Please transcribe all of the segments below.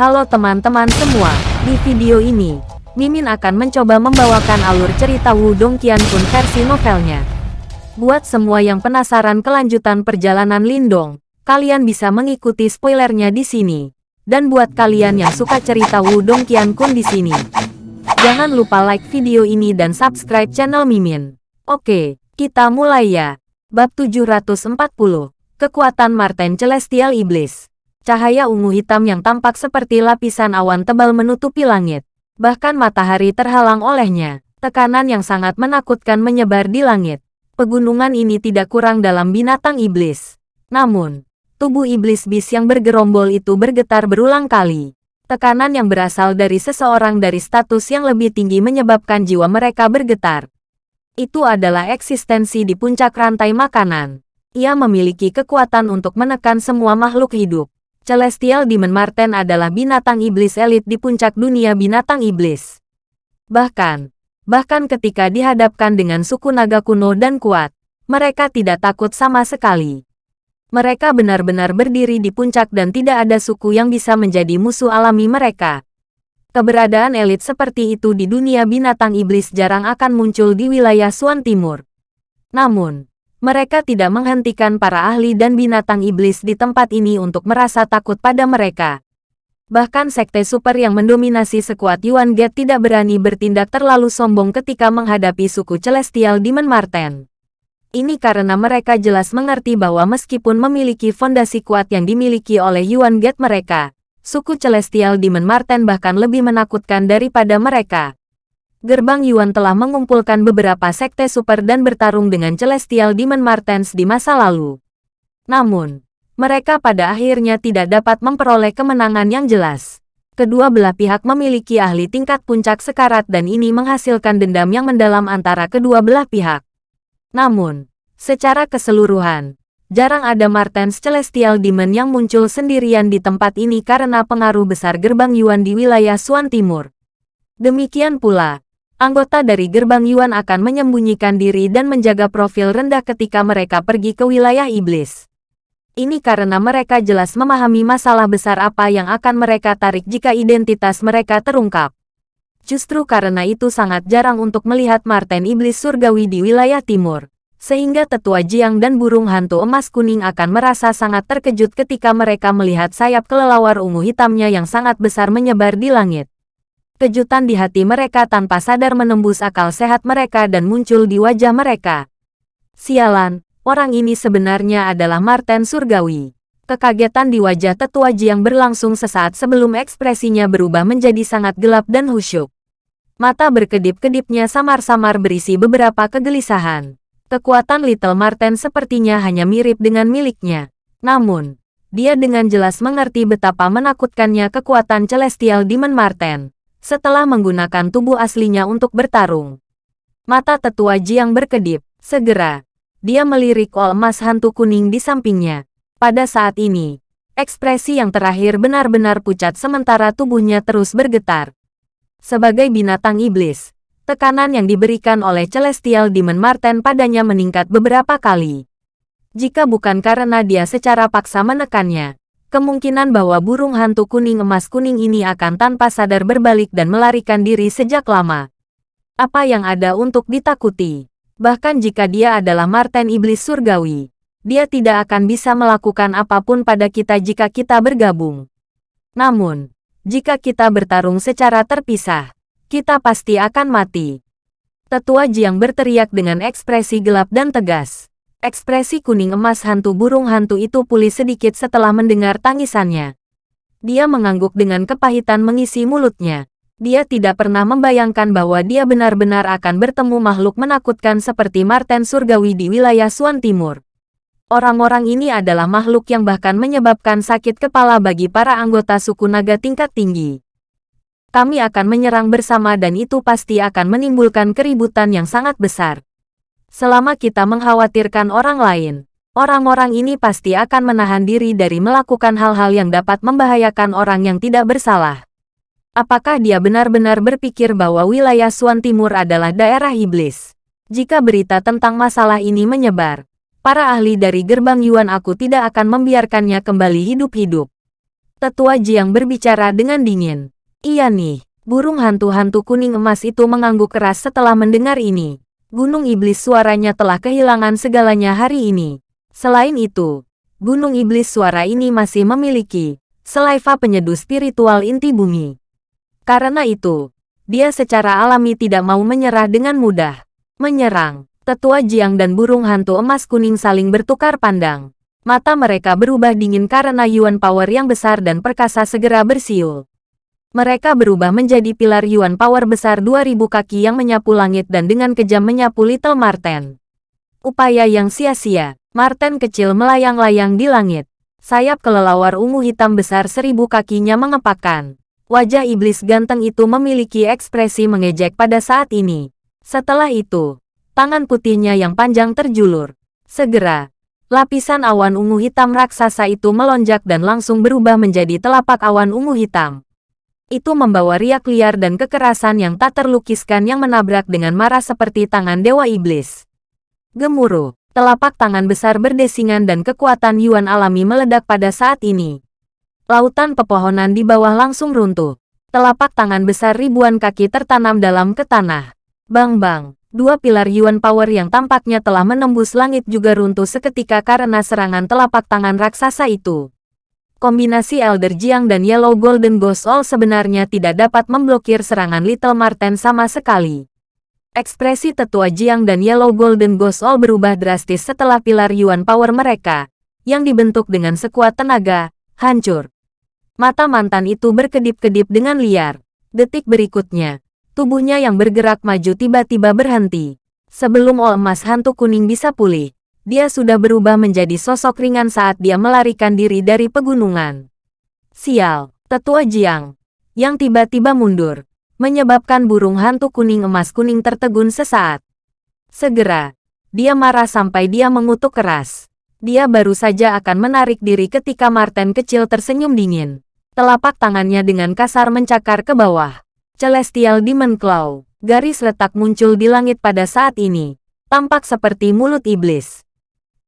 Halo teman-teman semua, di video ini, Mimin akan mencoba membawakan alur cerita Wudong Qiankun versi novelnya. Buat semua yang penasaran kelanjutan perjalanan Lindong, kalian bisa mengikuti spoilernya di sini. Dan buat kalian yang suka cerita Wudong Qiankun di sini, jangan lupa like video ini dan subscribe channel Mimin. Oke, kita mulai ya. Bab 740, Kekuatan Marten Celestial Iblis. Cahaya ungu hitam yang tampak seperti lapisan awan tebal menutupi langit. Bahkan matahari terhalang olehnya. Tekanan yang sangat menakutkan menyebar di langit. Pegunungan ini tidak kurang dalam binatang iblis. Namun, tubuh iblis bis yang bergerombol itu bergetar berulang kali. Tekanan yang berasal dari seseorang dari status yang lebih tinggi menyebabkan jiwa mereka bergetar. Itu adalah eksistensi di puncak rantai makanan. Ia memiliki kekuatan untuk menekan semua makhluk hidup. Celestial Demon Marten adalah binatang iblis elit di puncak dunia binatang iblis. Bahkan, bahkan ketika dihadapkan dengan suku naga kuno dan kuat, mereka tidak takut sama sekali. Mereka benar-benar berdiri di puncak dan tidak ada suku yang bisa menjadi musuh alami mereka. Keberadaan elit seperti itu di dunia binatang iblis jarang akan muncul di wilayah Suan Timur. Namun, mereka tidak menghentikan para ahli dan binatang iblis di tempat ini untuk merasa takut pada mereka. Bahkan sekte super yang mendominasi sekuat Yuan Gate tidak berani bertindak terlalu sombong ketika menghadapi suku Celestial Demon Marten. Ini karena mereka jelas mengerti bahwa meskipun memiliki fondasi kuat yang dimiliki oleh Yuan Gate mereka, suku Celestial Demon Marten bahkan lebih menakutkan daripada mereka. Gerbang Yuan telah mengumpulkan beberapa sekte super dan bertarung dengan Celestial Demon Martens di masa lalu. Namun, mereka pada akhirnya tidak dapat memperoleh kemenangan yang jelas. Kedua belah pihak memiliki ahli tingkat puncak sekarat dan ini menghasilkan dendam yang mendalam antara kedua belah pihak. Namun, secara keseluruhan, jarang ada Martens Celestial Demon yang muncul sendirian di tempat ini karena pengaruh besar gerbang Yuan di wilayah Suan Timur. Demikian pula, anggota dari gerbang Yuan akan menyembunyikan diri dan menjaga profil rendah ketika mereka pergi ke wilayah iblis. Ini karena mereka jelas memahami masalah besar apa yang akan mereka tarik jika identitas mereka terungkap. Justru karena itu sangat jarang untuk melihat Marten Iblis Surgawi di wilayah timur. Sehingga tetua Jiang dan burung hantu emas kuning akan merasa sangat terkejut ketika mereka melihat sayap kelelawar ungu hitamnya yang sangat besar menyebar di langit. Kejutan di hati mereka tanpa sadar menembus akal sehat mereka dan muncul di wajah mereka. Sialan, orang ini sebenarnya adalah Marten Surgawi. Kekagetan di wajah tetua Jiang berlangsung sesaat sebelum ekspresinya berubah menjadi sangat gelap dan khusyuk. Mata berkedip-kedipnya samar-samar berisi beberapa kegelisahan. Kekuatan Little Marten sepertinya hanya mirip dengan miliknya. Namun, dia dengan jelas mengerti betapa menakutkannya kekuatan Celestial Demon Marten setelah menggunakan tubuh aslinya untuk bertarung. Mata tetua Jiang berkedip. Segera, dia melirik ol emas hantu kuning di sampingnya. Pada saat ini, ekspresi yang terakhir benar-benar pucat sementara tubuhnya terus bergetar. Sebagai binatang iblis, tekanan yang diberikan oleh Celestial Demon Marten padanya meningkat beberapa kali. Jika bukan karena dia secara paksa menekannya, kemungkinan bahwa burung hantu kuning emas kuning ini akan tanpa sadar berbalik dan melarikan diri sejak lama. Apa yang ada untuk ditakuti? Bahkan jika dia adalah Marten Iblis Surgawi, dia tidak akan bisa melakukan apa pun pada kita jika kita bergabung. Namun, jika kita bertarung secara terpisah, kita pasti akan mati. Tetua Jiang berteriak dengan ekspresi gelap dan tegas. Ekspresi kuning emas hantu burung hantu itu pulih sedikit setelah mendengar tangisannya. Dia mengangguk dengan kepahitan mengisi mulutnya. Dia tidak pernah membayangkan bahwa dia benar-benar akan bertemu makhluk menakutkan seperti Marten Surgawi di wilayah Suan Timur. Orang-orang ini adalah makhluk yang bahkan menyebabkan sakit kepala bagi para anggota suku naga tingkat tinggi. Kami akan menyerang bersama dan itu pasti akan menimbulkan keributan yang sangat besar. Selama kita mengkhawatirkan orang lain, orang-orang ini pasti akan menahan diri dari melakukan hal-hal yang dapat membahayakan orang yang tidak bersalah. Apakah dia benar-benar berpikir bahwa wilayah Suan Timur adalah daerah iblis? Jika berita tentang masalah ini menyebar, para ahli dari gerbang Yuan aku tidak akan membiarkannya kembali hidup-hidup. Tetua Jiang berbicara dengan dingin. Iya nih, burung hantu-hantu kuning emas itu mengangguk keras setelah mendengar ini. Gunung Iblis suaranya telah kehilangan segalanya hari ini. Selain itu, Gunung Iblis suara ini masih memiliki selaiva penyeduh spiritual inti bumi. Karena itu, dia secara alami tidak mau menyerah dengan mudah. Menyerang, tetua Jiang dan burung hantu emas kuning saling bertukar pandang. Mata mereka berubah dingin karena Yuan Power yang besar dan perkasa segera bersiul. Mereka berubah menjadi pilar Yuan Power besar 2000 kaki yang menyapu langit dan dengan kejam menyapu Little Marten. Upaya yang sia-sia, Marten kecil melayang-layang di langit. Sayap kelelawar ungu hitam besar seribu kakinya mengepakkan. Wajah iblis ganteng itu memiliki ekspresi mengejek pada saat ini. Setelah itu, tangan putihnya yang panjang terjulur. Segera, lapisan awan ungu hitam raksasa itu melonjak dan langsung berubah menjadi telapak awan ungu hitam. Itu membawa riak liar dan kekerasan yang tak terlukiskan yang menabrak dengan marah seperti tangan Dewa Iblis. Gemuruh, telapak tangan besar berdesingan dan kekuatan Yuan alami meledak pada saat ini. Lautan pepohonan di bawah langsung runtuh. Telapak tangan besar ribuan kaki tertanam dalam ke tanah. Bang-bang, dua pilar Yuan Power yang tampaknya telah menembus langit juga runtuh seketika karena serangan telapak tangan raksasa itu. Kombinasi Elder Jiang dan Yellow Golden Ghost All sebenarnya tidak dapat memblokir serangan Little Marten sama sekali. Ekspresi tetua Jiang dan Yellow Golden Ghost All berubah drastis setelah pilar Yuan Power mereka, yang dibentuk dengan sekuat tenaga, hancur. Mata mantan itu berkedip-kedip dengan liar. Detik berikutnya, tubuhnya yang bergerak maju tiba-tiba berhenti. Sebelum ol emas hantu kuning bisa pulih, dia sudah berubah menjadi sosok ringan saat dia melarikan diri dari pegunungan. Sial, tetua Jiang, yang tiba-tiba mundur, menyebabkan burung hantu kuning emas kuning tertegun sesaat. Segera, dia marah sampai dia mengutuk keras. Dia baru saja akan menarik diri ketika Martin kecil tersenyum dingin. Telapak tangannya dengan kasar mencakar ke bawah. Celestial Demon Claw, garis retak muncul di langit pada saat ini. Tampak seperti mulut iblis.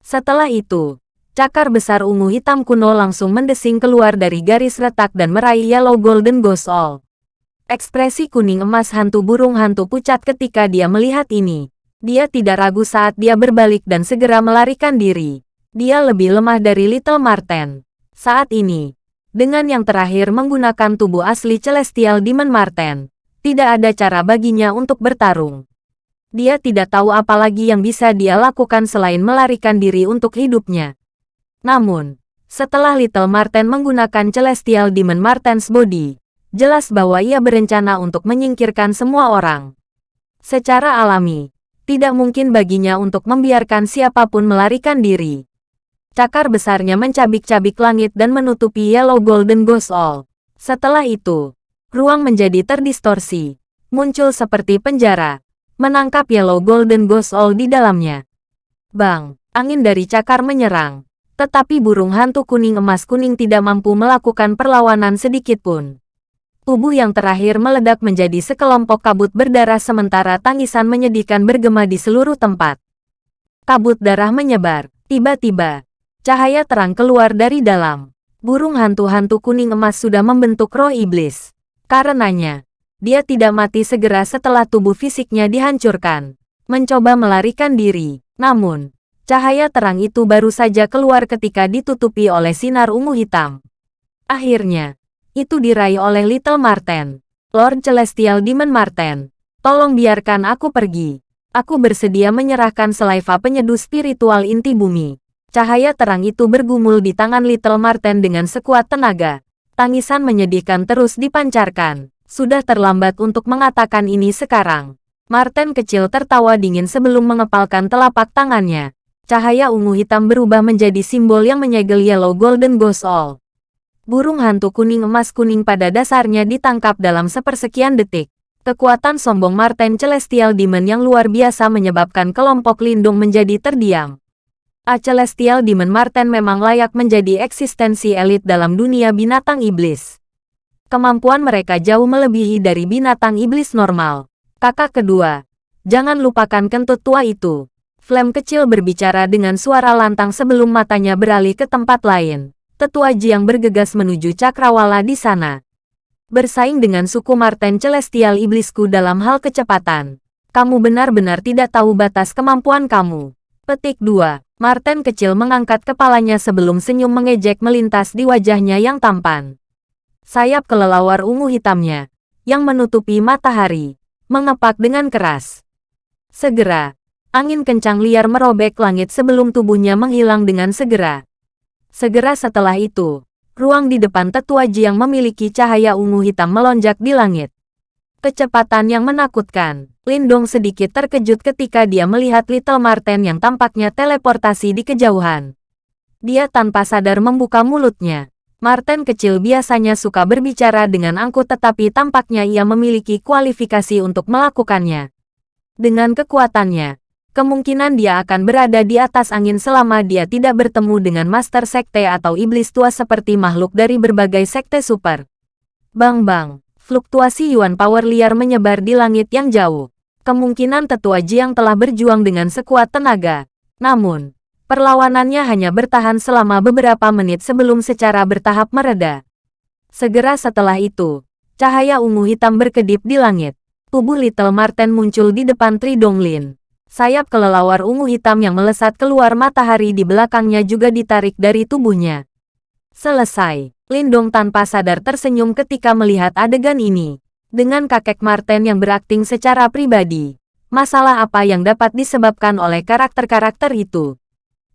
Setelah itu, cakar besar ungu hitam kuno langsung mendesing keluar dari garis retak dan meraih Yellow Golden Ghost All. Ekspresi kuning emas hantu burung hantu pucat ketika dia melihat ini. Dia tidak ragu saat dia berbalik dan segera melarikan diri. Dia lebih lemah dari Little Marten. Saat ini, dengan yang terakhir menggunakan tubuh asli Celestial Demon Marten, tidak ada cara baginya untuk bertarung. Dia tidak tahu apa lagi yang bisa dia lakukan selain melarikan diri untuk hidupnya. Namun, setelah Little Marten menggunakan Celestial Demon Marten's Body, jelas bahwa ia berencana untuk menyingkirkan semua orang. Secara alami, tidak mungkin baginya untuk membiarkan siapa pun melarikan diri. Cakar besarnya mencabik-cabik langit dan menutupi Yellow Golden Ghost All. Setelah itu, ruang menjadi terdistorsi, muncul seperti penjara, menangkap Yellow Golden Ghost All di dalamnya. Bang, angin dari cakar menyerang, tetapi burung hantu kuning emas kuning tidak mampu melakukan perlawanan sedikit pun. Tubuh yang terakhir meledak menjadi sekelompok kabut berdarah sementara tangisan menyedihkan bergema di seluruh tempat. Kabut darah menyebar, tiba-tiba, Cahaya terang keluar dari dalam. Burung hantu-hantu kuning emas sudah membentuk roh iblis. Karenanya, dia tidak mati segera setelah tubuh fisiknya dihancurkan. Mencoba melarikan diri. Namun, cahaya terang itu baru saja keluar ketika ditutupi oleh sinar ungu hitam. Akhirnya, itu diraih oleh Little Marten. Lord Celestial Demon Marten, tolong biarkan aku pergi. Aku bersedia menyerahkan selaiva penyeduh spiritual inti bumi. Cahaya terang itu bergumul di tangan Little Marten dengan sekuat tenaga. Tangisan menyedihkan terus dipancarkan. Sudah terlambat untuk mengatakan ini sekarang. Marten kecil tertawa dingin sebelum mengepalkan telapak tangannya. Cahaya ungu hitam berubah menjadi simbol yang menyegel Yellow Golden Ghost All. Burung hantu kuning emas kuning pada dasarnya ditangkap dalam sepersekian detik. Kekuatan sombong Marten Celestial Demon yang luar biasa menyebabkan kelompok lindung menjadi terdiam. A Celestial Demon Marten memang layak menjadi eksistensi elit dalam dunia binatang iblis. Kemampuan mereka jauh melebihi dari binatang iblis normal. Kakak kedua, jangan lupakan kentut tua itu. Flame kecil berbicara dengan suara lantang sebelum matanya beralih ke tempat lain. tetua Jiang bergegas menuju cakrawala di sana. Bersaing dengan suku Marten Celestial Iblisku dalam hal kecepatan. Kamu benar-benar tidak tahu batas kemampuan kamu. Petik 2. Marten kecil mengangkat kepalanya sebelum senyum mengejek melintas di wajahnya yang tampan. Sayap kelelawar ungu hitamnya, yang menutupi matahari, mengepak dengan keras. Segera, angin kencang liar merobek langit sebelum tubuhnya menghilang dengan segera. Segera setelah itu, ruang di depan tetua Jiang memiliki cahaya ungu hitam melonjak di langit. Kecepatan yang menakutkan. Lindong sedikit terkejut ketika dia melihat Little Marten yang tampaknya teleportasi di kejauhan. Dia tanpa sadar membuka mulutnya. Marten kecil biasanya suka berbicara dengan angkut tetapi tampaknya ia memiliki kualifikasi untuk melakukannya. Dengan kekuatannya, Kemungkinan dia akan berada di atas angin selama dia tidak bertemu dengan Master Sekte atau Iblis Tua seperti makhluk dari berbagai sekte super. Bang-bang, fluktuasi Yuan Power liar menyebar di langit yang jauh. Kemungkinan tetua Jiang telah berjuang dengan sekuat tenaga. Namun, perlawanannya hanya bertahan selama beberapa menit sebelum secara bertahap mereda. Segera setelah itu, cahaya ungu hitam berkedip di langit. Tubuh Little Marten muncul di depan Tri Donglin. Sayap kelelawar ungu hitam yang melesat keluar matahari di belakangnya juga ditarik dari tubuhnya. Selesai, Lindong tanpa sadar tersenyum ketika melihat adegan ini. Dengan kakek Marten yang berakting secara pribadi, masalah apa yang dapat disebabkan oleh karakter-karakter itu?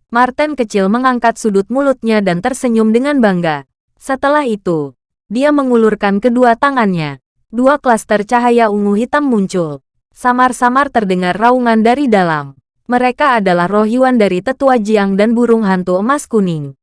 Marten kecil mengangkat sudut mulutnya dan tersenyum dengan bangga. Setelah itu, dia mengulurkan kedua tangannya. Dua klaster cahaya ungu hitam muncul. Samar-samar terdengar raungan dari dalam. Mereka adalah roh Yuan dari tetua Jiang dan burung hantu emas kuning.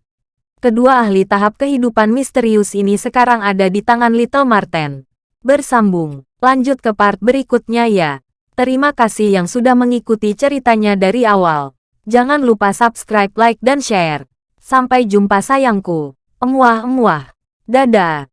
Kedua ahli tahap kehidupan misterius ini sekarang ada di tangan Little Marten. Bersambung, lanjut ke part berikutnya ya. Terima kasih yang sudah mengikuti ceritanya dari awal. Jangan lupa subscribe, like, dan share. Sampai jumpa sayangku. Emuah-emuah. Dadah.